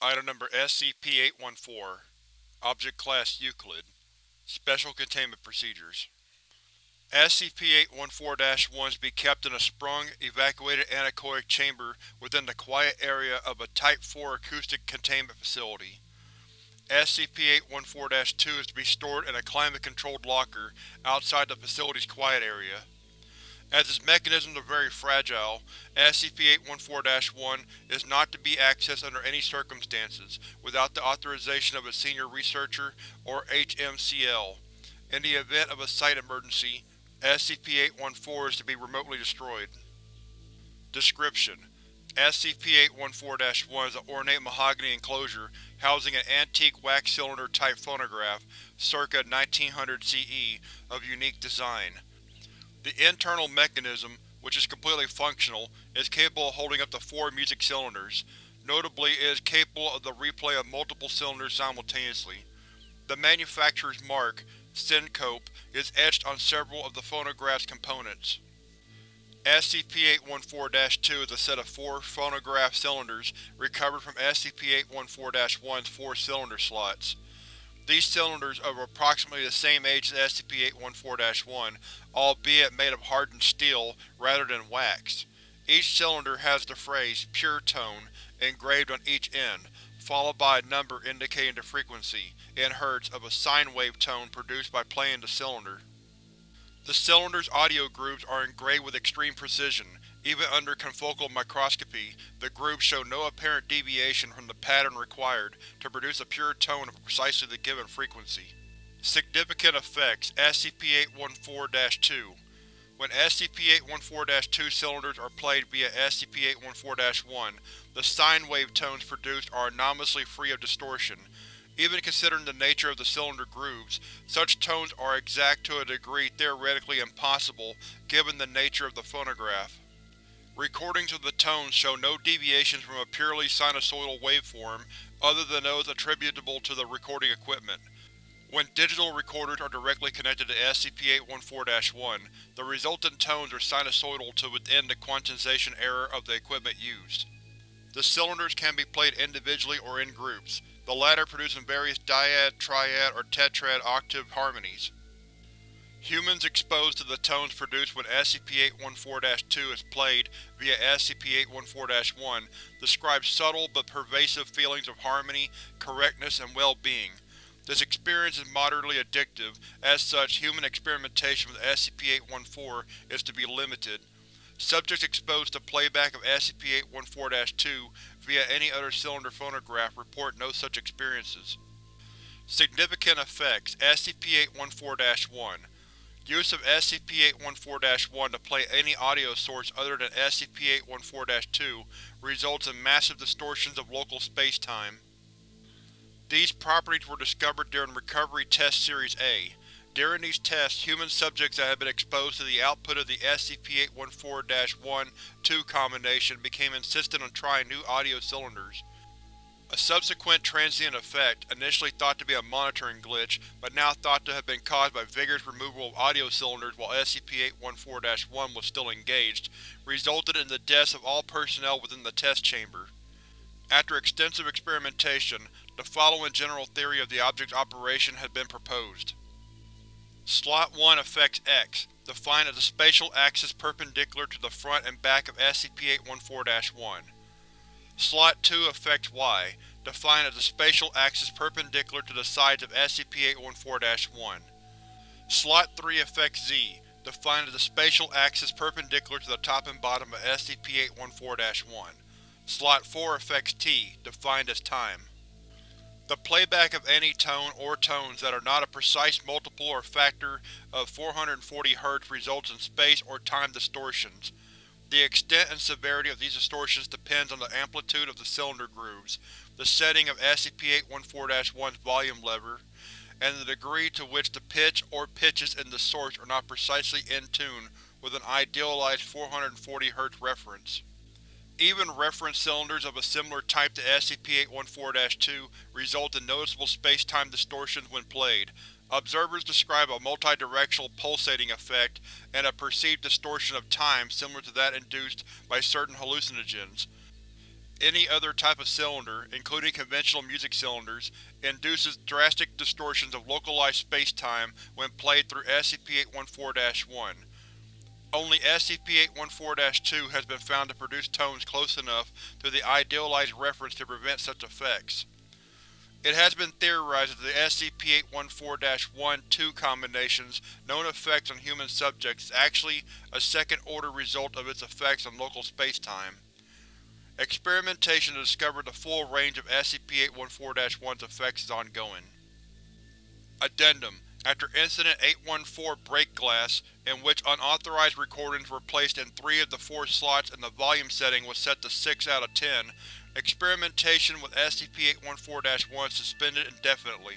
Item number SCP-814 Object Class Euclid Special Containment Procedures SCP-814-1 is to be kept in a sprung, evacuated anechoic chamber within the quiet area of a Type 4 acoustic containment facility. SCP-814-2 is to be stored in a climate-controlled locker outside the facility's quiet area. As its mechanisms are very fragile, SCP-814-1 is not to be accessed under any circumstances without the authorization of a Senior Researcher, or HMCL. In the event of a site emergency, SCP-814 is to be remotely destroyed. Description: SCP-814-1 is an ornate mahogany enclosure housing an antique wax cylinder-type phonograph, circa 1900 CE, of unique design. The internal mechanism, which is completely functional, is capable of holding up to four music cylinders. Notably, it is capable of the replay of multiple cylinders simultaneously. The manufacturer's mark, Syncope, is etched on several of the phonograph's components. SCP-814-2 is a set of four phonograph cylinders recovered from SCP-814-1's four cylinder slots. These cylinders are approximately the same age as SCP-814-1, albeit made of hardened steel rather than wax. Each cylinder has the phrase Pure Tone engraved on each end, followed by a number indicating the frequency, in hertz, of a sine wave tone produced by playing the cylinder. The cylinder's audio grooves are engraved with extreme precision, even under confocal microscopy, the grooves show no apparent deviation from the pattern required to produce a pure tone of precisely the given frequency. Significant Effects SCP-814-2 When SCP-814-2 cylinders are played via SCP-814-1, the sine wave tones produced are anomalously free of distortion. Even considering the nature of the cylinder grooves, such tones are exact to a degree theoretically impossible given the nature of the phonograph. Recordings of the tones show no deviations from a purely sinusoidal waveform other than those attributable to the recording equipment. When digital recorders are directly connected to SCP-814-1, the resultant tones are sinusoidal to within the quantization error of the equipment used. The cylinders can be played individually or in groups, the latter producing various dyad, triad, or tetrad octave harmonies. Humans exposed to the tones produced when SCP-814-2 is played via SCP-814-1 describe subtle but pervasive feelings of harmony, correctness, and well-being. This experience is moderately addictive, as such human experimentation with SCP-814 is to be limited. Subjects exposed to playback of SCP-814-2 via any other cylinder phonograph report no such experiences. Significant Effects SCP-814-1 Use of SCP-814-1 to play any audio source other than SCP-814-2 results in massive distortions of local space-time. These properties were discovered during Recovery Test Series A. During these tests, human subjects that had been exposed to the output of the SCP-814-1-2 combination became insistent on trying new audio cylinders. A subsequent transient effect, initially thought to be a monitoring glitch, but now thought to have been caused by vigorous removal of audio cylinders while SCP-814-1 was still engaged, resulted in the deaths of all personnel within the test chamber. After extensive experimentation, the following general theory of the object's operation has been proposed. Slot 1 affects X, defined as the spatial axis perpendicular to the front and back of SCP-814-1. Slot 2 affects Y, defined as the spatial axis perpendicular to the sides of SCP-814-1. Slot 3 affects Z, defined as the spatial axis perpendicular to the top and bottom of SCP-814-1. Slot 4 affects T, defined as time. The playback of any tone or tones that are not a precise multiple or factor of 440 Hz results in space or time distortions, the extent and severity of these distortions depends on the amplitude of the cylinder grooves, the setting of SCP-814-1's volume lever, and the degree to which the pitch or pitches in the source are not precisely in tune with an idealized 440 Hz reference. Even reference cylinders of a similar type to SCP-814-2 result in noticeable space-time distortions when played, Observers describe a multidirectional pulsating effect and a perceived distortion of time similar to that induced by certain hallucinogens. any other type of cylinder, including conventional music cylinders, induces drastic distortions of localized spacetime when played through SCP-814-1. Only SCP-814-2 has been found to produce tones close enough to the idealized reference to prevent such effects. It has been theorized that the SCP-814-1-2 combination's known effects on human subjects is actually a second-order result of its effects on local spacetime. Experimentation to discover the full range of SCP-814-1's effects is ongoing. Addendum After Incident 814 Break Glass, in which unauthorized recordings were placed in three of the four slots and the volume setting was set to 6 out of 10, experimentation with SCP-814-1 suspended indefinitely.